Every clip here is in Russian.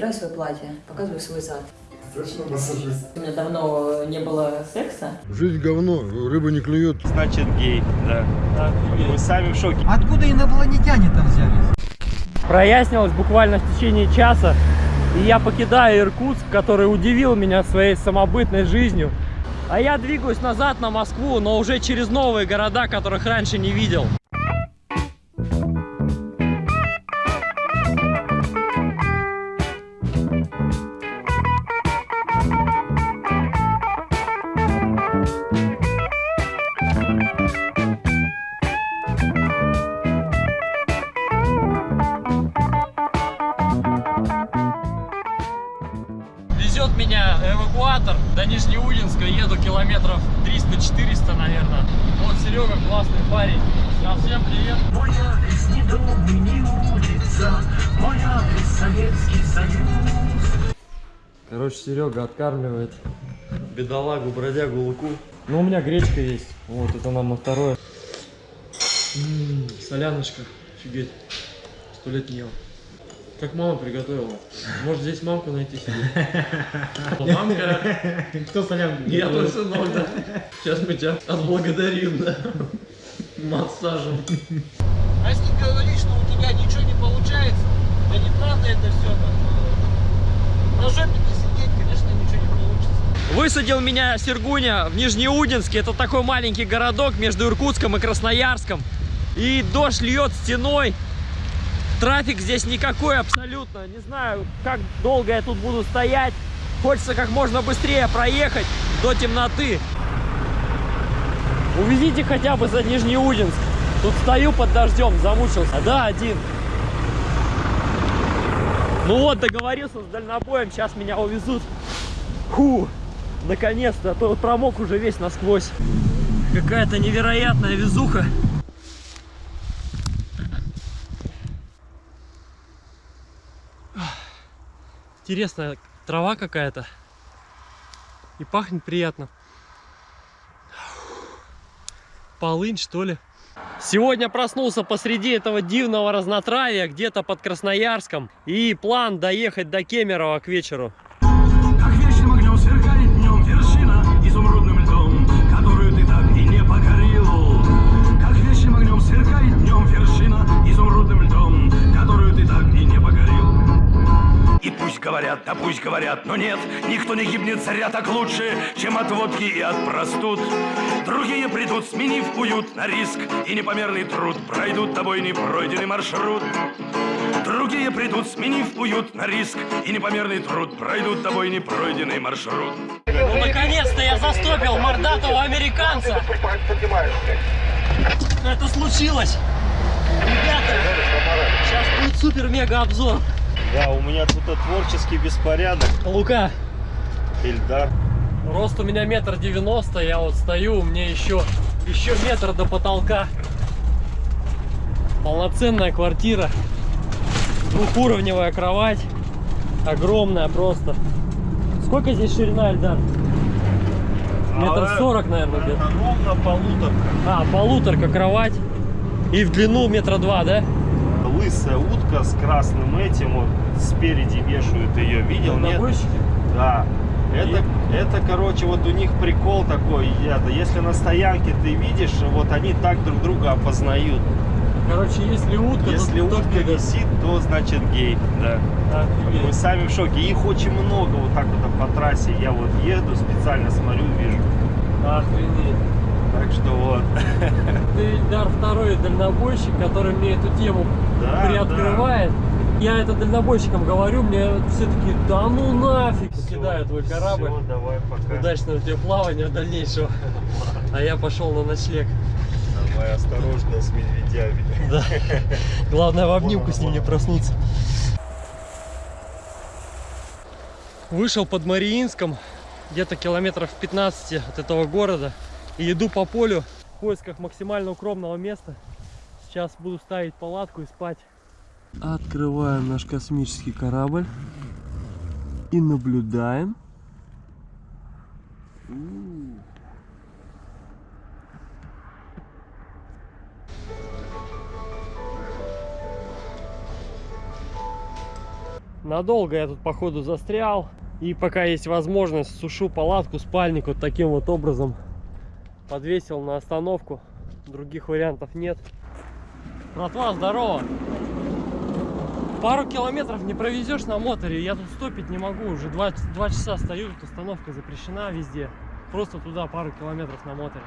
Стирай свое платье, показывай свой зад. Точно массажист. У меня давно не было секса. Жизнь говно, рыба не клюет. Значит гей, да. Мы сами в шоке. Откуда инопланетяне-то взялись? Прояснилось буквально в течение часа. И я покидаю Иркутск, который удивил меня своей самобытной жизнью. А я двигаюсь назад на Москву, но уже через новые города, которых раньше не видел. Парень. Да, всем привет. Мой адрес ни дом и ни улица, мой адрес Советский Союз. Короче, Серега откармливает бедолагу, бродягу Луку. Ну, у меня гречка есть. Вот, это нам на второе. М, соляночка. Офигеть. Сто лет не ел. Как мама приготовила. Может здесь мамку найти себе? Мамка. Кто солянку? Я твой сынок, да. Сейчас мы тебя отблагодарим, да. Массажем. А если говоришь, что у тебя ничего не получается, да неправда это все. На жопе-то сидеть, конечно, ничего не получится. Высадил меня Сергуня в Нижнеудинске. Это такой маленький городок между Иркутском и Красноярском. И дождь льет стеной. Трафик здесь никакой абсолютно. Не знаю, как долго я тут буду стоять. Хочется как можно быстрее проехать до темноты. Увезите хотя бы за Нижнеудинск. Тут стою под дождем, замучился. Да, один. Ну вот, договорился с дальнобоем, сейчас меня увезут. Фу, наконец-то, а то промок уже весь насквозь. Какая-то невероятная везуха. Интересная трава какая-то. И пахнет приятно. Полынь, что ли? Сегодня проснулся посреди этого дивного разнотравья, где-то под Красноярском. И план доехать до Кемерово к вечеру. Говорят, да пусть говорят, но нет, никто не гибнет царя так лучше, чем от водки и от простуд. Другие придут, сменив уют на риск и непомерный труд, пройдут тобой непройденный маршрут. Другие придут, сменив уют на риск и непомерный труд, пройдут тобой непройденный маршрут. Ну, наконец-то я застопил мордатого американца. Это случилось. Ребята, сейчас будет супер-мега обзор. Да, у меня тут творческий беспорядок. Лука, Ильдар. рост у меня метр девяносто, я вот стою, мне еще, еще метр до потолка. Полноценная квартира. Двухуровневая кровать. Огромная просто. Сколько здесь ширина, Эльдар? Метр А, сорок, наверное, где-то. Ровно полутора. А, полуторка кровать. И в длину метра два, да? Лысая утка с красным этим, вот спереди вешают ее. Видел? Нет? Дальнобойщики? Да. Это, это, короче, вот у них прикол такой. Я, если на стоянке ты видишь, вот они так друг друга опознают. Короче, если утка, то Если только утка это- висит, то значит гей. Да. Мы Офигеть. сами в шоке. Их очень много вот так вот по трассе. Я вот еду, специально смотрю, вижу. Охренеть. Так что вот. Ты, Ильдар, второй дальнобойщик, который мне эту тему Да, приоткрывает. Я это дальнобойщикам говорю, мне все таки да ну нафиг, покидаю твой корабль. Всё, давай пока. Удачного тебе плавания дальнейшего. А я пошел на ночлег. Давай осторожно с медведями. Да. Главное в обнимку с ним не проснуться. Вышел под Мариинском, где-то километров 15 от этого города. И иду по полю в поисках максимально укромного места. Сейчас буду ставить палатку и спать. Открываем наш космический корабль и наблюдаем. Надолго я тут, походу, застрял. И пока есть возможность, сушу палатку, спальник вот таким вот образом. Подвесил на остановку. Других вариантов нет. Братва, здорово! Пару километров не провезешь на моторе, я тут стопить не могу, уже два, два часа стою, тут остановка запрещена везде. Просто туда пару километров на моторе.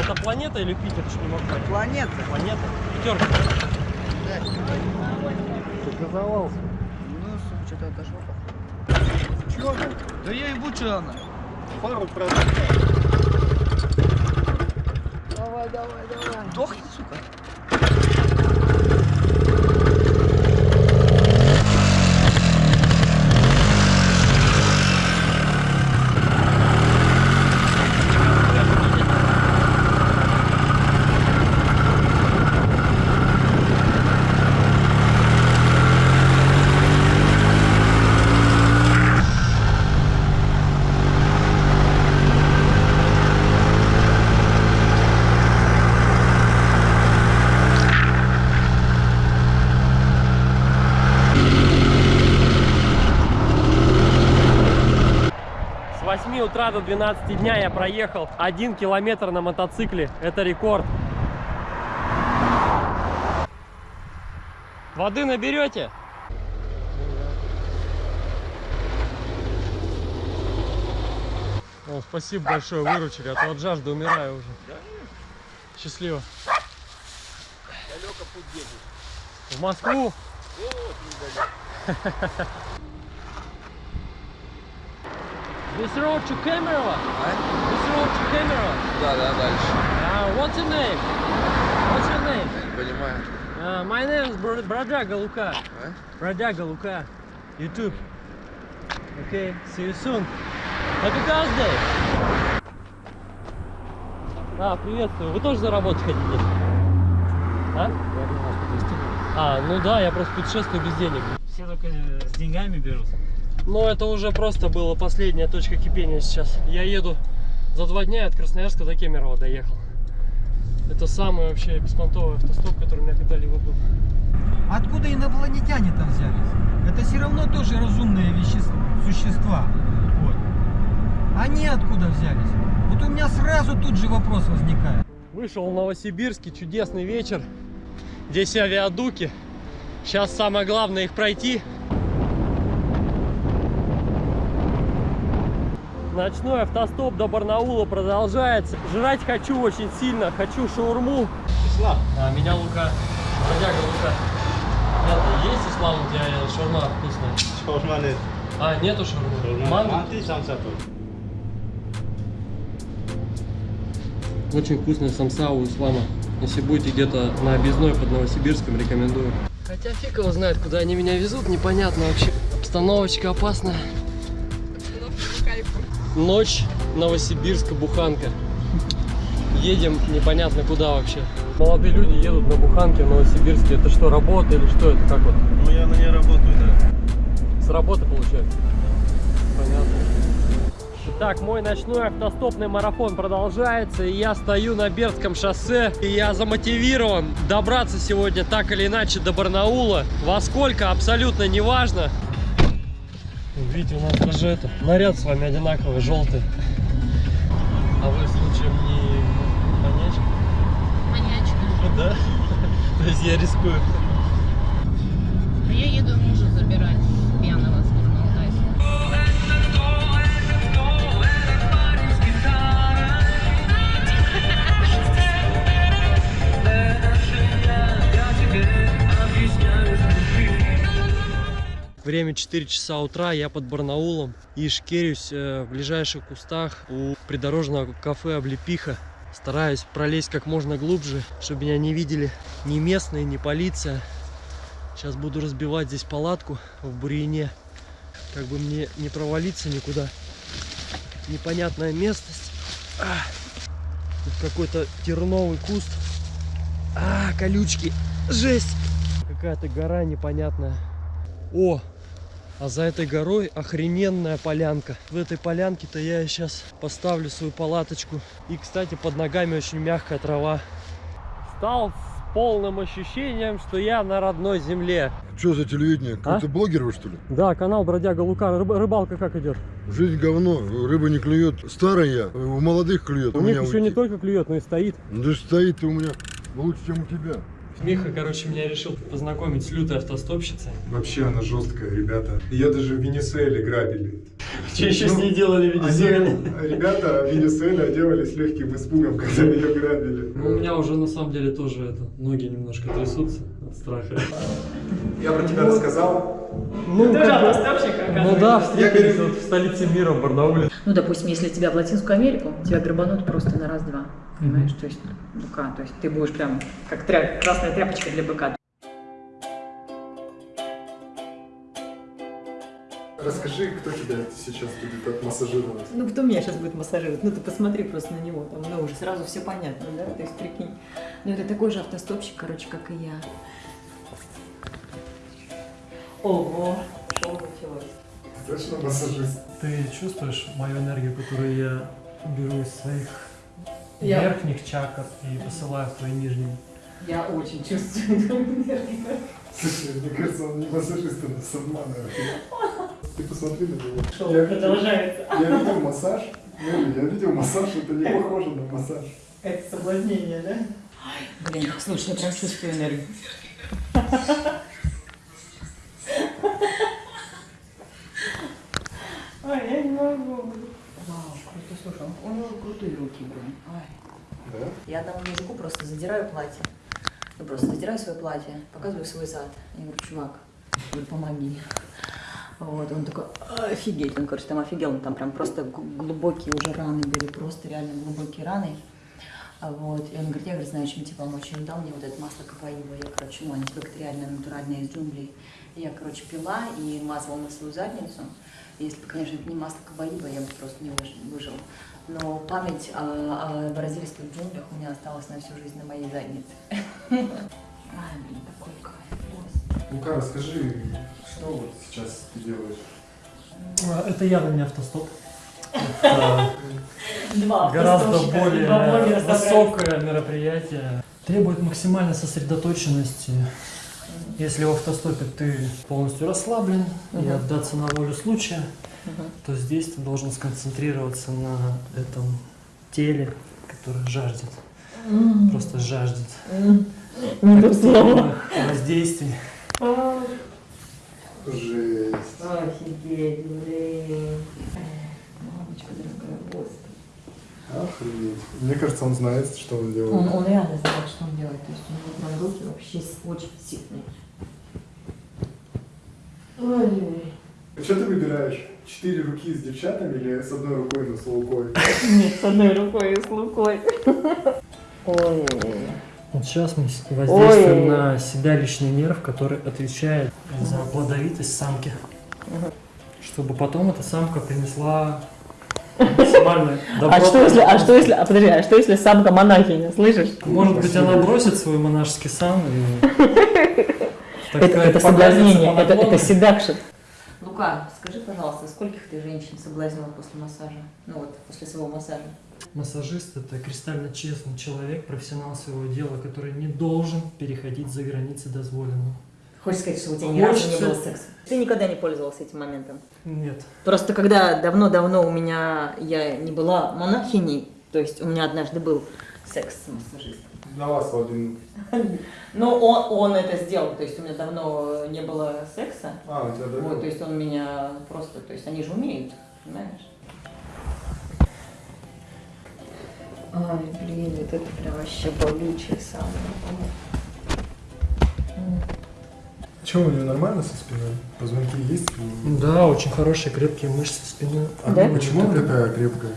Это планета или Питер? Что не могу. Планета. Планета? Пятерка. Ну, что-то отошел. Чего? Да я ебу, что она. Пару Давай, давай, давай. Дохни, сука. С 8 утра до 12 дня я проехал 1 километр на мотоцикле. Это рекорд. Воды наберете? О, спасибо большое, выручили, а то от жажды умираю уже. Счастливо. В Москву? This road to Kemerovo? This road to Kemerovo? Да, да, дальше. Uh, what's your name? What's your name? Я не понимаю. Uh, my name is Bro- Бродяга Лука. А? Бродяга Лука. YouTube. Okay, see you soon. Happy Thursday! А, приветствую. Вы тоже заработать хотите? А? А, ну да, я просто путешествую без денег. Все только с деньгами берут. Но это уже просто была последняя точка кипения сейчас. Я еду за два дня от Красноярска до Кемерово доехал. Это самый вообще беспонтовый автостоп, который у меня когда-либо был. Откуда инопланетяне там взялись? Это все равно тоже разумные вещества, существа. Вот. Они откуда взялись? Вот у меня сразу тут же вопрос возникает. Вышел в Новосибирске, чудесный вечер. Здесь авиадуки. Сейчас самое главное их пройти. Ночной автостоп до Барнаула продолжается. Жрать хочу очень сильно, хочу шаурму. Ислам. А, меня Лука. Бродяга Лука. Это есть ислам у тебя э, шаурма вкусная? Шаурма нет. А, нету шаурмы. Манго? Манты сам сату. Очень вкусная самса у ислама. Если будете где-то на объездной под Новосибирском, рекомендую. Хотя фиг его знает, куда они меня везут, непонятно вообще. Обстановочка опасная. Ночь, Новосибирска, буханка. Едем непонятно куда вообще. Молодые люди едут на буханке в Новосибирске. Это что, работа или что это? Как вот? Ну я на ней работаю, да. С работы получается? Понятно. Итак, мой ночной автостопный марафон продолжается, и я стою на Бердском шоссе, и я замотивирован добраться сегодня так или иначе до Барнаула. Во сколько, абсолютно не важно. Видите, у нас даже это, наряд с вами одинаковый, желтый. А вы случаем не маньячка? Маньячка. Да? То есть я рискую. А я еду Время 4 часа утра, я под Барнаулом и шкерюсь э, в ближайших кустах у придорожного кафе Облепиха. Стараюсь пролезть как можно глубже, чтобы меня не видели ни местные, ни полиция. Сейчас буду разбивать здесь палатку в бурьяне, как бы мне не провалиться никуда. Непонятная местность. А, тут какой-то терновый куст. А, колючки. Жесть. Какая-то гора непонятная. О, А за этой горой охрененная полянка. В этой полянке-то я сейчас поставлю свою палаточку. И, кстати, под ногами очень мягкая трава. Стал с полным ощущением, что я на родной земле. Что за телевидение? Какой-то А? блогер вы, что ли? Да, канал Бродяга Лука. Рыб- рыбалка как идет? Жизнь говно, рыба не клюет. Старая я, у молодых клюет. У них меня еще не уйти. только клюет, но и стоит. Да стоит у меня лучше, чем у тебя. Миха, короче, меня решил познакомить с лютой автостопщицей. Вообще она жесткая, ребята. Ее даже в Венесуэле грабили. Что еще с ней делали в Венесуэле? Они- ребята в Венесуэле оделались легким испугом, когда ее грабили. Ну, у меня уже на самом деле тоже это, ноги немножко трясутся от страха. Я про тебя рассказал. Ну, Тоже как бы- автостопщик, ну да, встретились вот в столице мира, в Барнауле. Ну, допустим, если тебя в Латинскую Америку, тебя грабанут просто на раз-два. Понимаешь? То есть, быка. То есть ты будешь прям как тря- красная тряпочка для быка. Расскажи, кто тебя сейчас будет отмассажировать. Ну, кто меня сейчас будет массажировать? Ну, ты посмотри просто на него, там, ну, уже сразу все понятно, да? То есть, прикинь. Ну, это такой же автостопщик, короче, как и я. Ого, что началось? Точно массажист? Ты чувствуешь мою энергию, которую я беру из своих Я- верхних чакр и посылаю в твои нижние? Я очень чувствую эту энергию. Слушай, мне кажется, он не массажист, он нас обманывает. Ты посмотри на него. Шоу Я видел- продолжается. Я видел массаж. Нелли, Я видел массаж, это не похоже на массаж. Это соблазнение, да? Блин, слушай, я прям чувствую энергию. Ой, я не могу. Вау, круто, слушай, у него крутые руки, блин. Ой. Да? Я одному мужику просто задираю платье. Ну, просто задираю свое платье, показываю свой зад. Я говорю, чувак, говорю, помоги. Вот, он такой, офигеть, он, короче, там офигел, ну, там прям просто глубокие уже раны были, просто реально глубокие раны. Вот, и он говорит, я, говорит, знаю, чем тебе помочь. Он дал мне вот это масло капаива, я, короче, ну, антибактериальное, натуральное из джунглей. Я, короче, пила и мазала на свою задницу. Если бы, конечно, это не масло кабаиба, я бы просто не выж- выжил. Но память о, о бразильских джунглях у меня осталась на всю жизнь на моей заднице. Блин, такой кайф. Лука, расскажи, что вот сейчас ты делаешь? А, Это явно не автостоп. Это гораздо более высокое мероприятие. Требует максимальной сосредоточенности. Если в автостопе ты полностью расслаблен и Мгм. отдаться на волю случая, Мгм. то здесь ты должен сконцентрироваться на этом теле, которое жаждет. Просто жаждет. Не то слово. воздействий. Жесть. Офигеть, блин. Мамочка дорогая, господи. Охренеть. Мне кажется, он знает, что он делает. Он, он реально знает, что он делает. То есть у него прям руки вообще очень сильные. Ой. Что ты выбираешь? Четыре руки с девчатами или с одной рукой, но с лукой? Нет, с одной рукой и с лукой. Ой. Вот сейчас мы воздействуем Ой. на седалищный нерв, который отвечает за плодовитость самки. Чтобы потом эта самка принесла максимальное добро. А что если, а что если, а подожди, а что если самка монахиня, слышишь? Может быть, она бросит свой монашеский сан и... Это, это соблазнение, это, седакшн. Лука, скажи, пожалуйста, скольких ты женщин соблазнила после массажа? Ну вот, после своего массажа. Массажист – это кристально честный человек, профессионал своего дела, который не должен переходить за границы дозволенного. Хочешь сказать, что у тебя ни разу не было секса? Ты никогда не пользовался этим моментом? Нет. Просто когда давно-давно у меня, я не была монахиней, то есть у меня однажды был секс с массажистом. На вас один. Но он, он это сделал, то есть у меня давно не было секса. А, у тебя Вот, то давно? есть он меня просто, то есть они же умеют, понимаешь? Ай, блин, вот это прям вообще болючее самое. Че, у него нормально со спиной? Позвонки есть? Да, очень хорошие крепкие мышцы спины. А Да? почему она такая крепкая?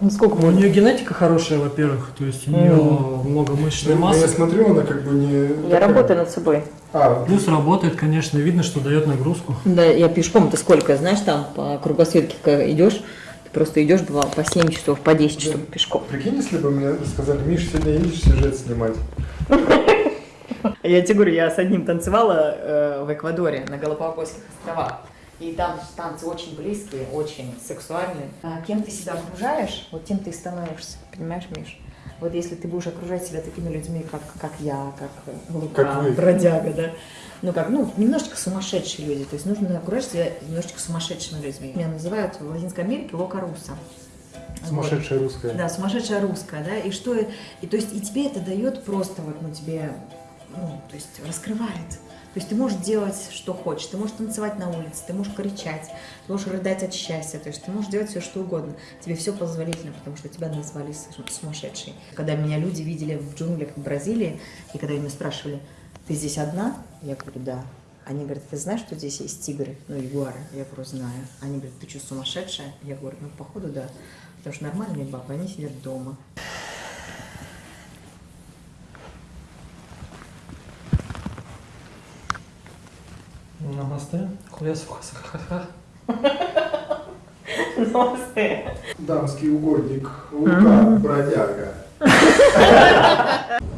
Ну сколько У нее генетика хорошая, во-первых, то есть у нее много мышечной Ну, Я массы. смотрю, она как бы не... Я такая. работаю над собой. А, Плюс работает, конечно, видно, что дает нагрузку. Да, я пешком-то сколько, знаешь, там по кругосветке идешь, ты просто идешь, бывало, по 7 часов, по 10 часов пешком. прикинь, если бы мне сказали, Миш, сегодня едешь сюжет снимать. Я тебе говорю, я с одним танцевала э, в Эквадоре, на Галапагосских островах. И там танцы очень близкие, очень сексуальные. А кем ты себя окружаешь, вот тем ты и становишься, понимаешь, Миш? Вот если ты будешь окружать себя такими людьми, как, как я, как Лука, Как вы. бродяга, да, ну как, ну, немножечко сумасшедшие люди, то есть нужно окружать себя немножечко сумасшедшими людьми. Меня называют в Латинской Америке Лока Руса. Сумасшедшая русская. Да, сумасшедшая русская, да, и что, и то есть, и тебе это дает просто вот, ну, тебе, ну, то есть, раскрывает. То есть ты можешь делать, что хочешь, ты можешь танцевать на улице, ты можешь кричать, ты можешь рыдать от счастья, то есть ты можешь делать все, что угодно. Тебе все позволительно, потому что тебя назвали су- сумасшедшей. Когда меня люди видели в джунглях в Бразилии, и когда меня спрашивали, ты здесь одна? Я говорю, да. Они говорят, ты знаешь, что здесь есть тигры, ну, ягуары? Я говорю, знаю. Они говорят, ты что, сумасшедшая? Я говорю, ну, походу, да. Потому что нормальные бабы, они сидят дома. Намасте. Хуя сухасахаха. Дамский угодник Лука, бродяга.